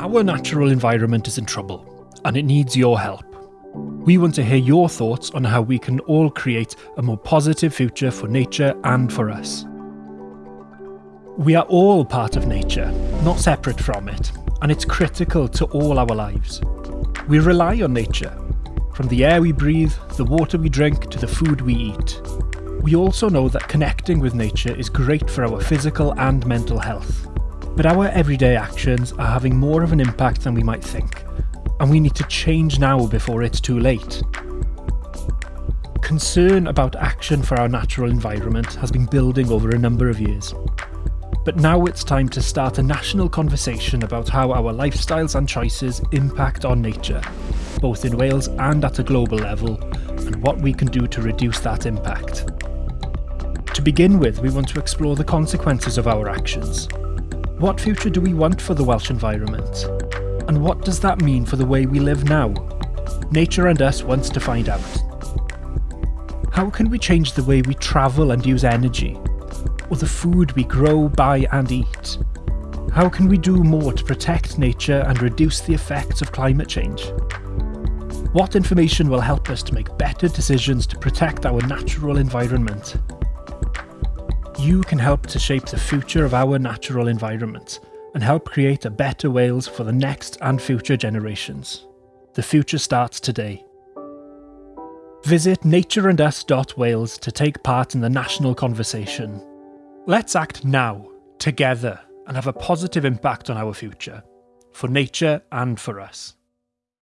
Our natural environment is in trouble, and it needs your help. We want to hear your thoughts on how we can all create a more positive future for nature and for us. We are all part of nature, not separate from it, and it's critical to all our lives. We rely on nature, from the air we breathe, the water we drink, to the food we eat. We also know that connecting with nature is great for our physical and mental health. But our everyday actions are having more of an impact than we might think, and we need to change now before it's too late. Concern about action for our natural environment has been building over a number of years. But now it's time to start a national conversation about how our lifestyles and choices impact on nature, both in Wales and at a global level, and what we can do to reduce that impact. To begin with, we want to explore the consequences of our actions. What future do we want for the Welsh environment? And what does that mean for the way we live now? Nature and Us wants to find out. How can we change the way we travel and use energy? Or the food we grow, buy and eat? How can we do more to protect nature and reduce the effects of climate change? What information will help us to make better decisions to protect our natural environment? You can help to shape the future of our natural environment and help create a better Wales for the next and future generations. The future starts today. Visit natureandus.wales to take part in the national conversation. Let's act now, together, and have a positive impact on our future, for nature and for us.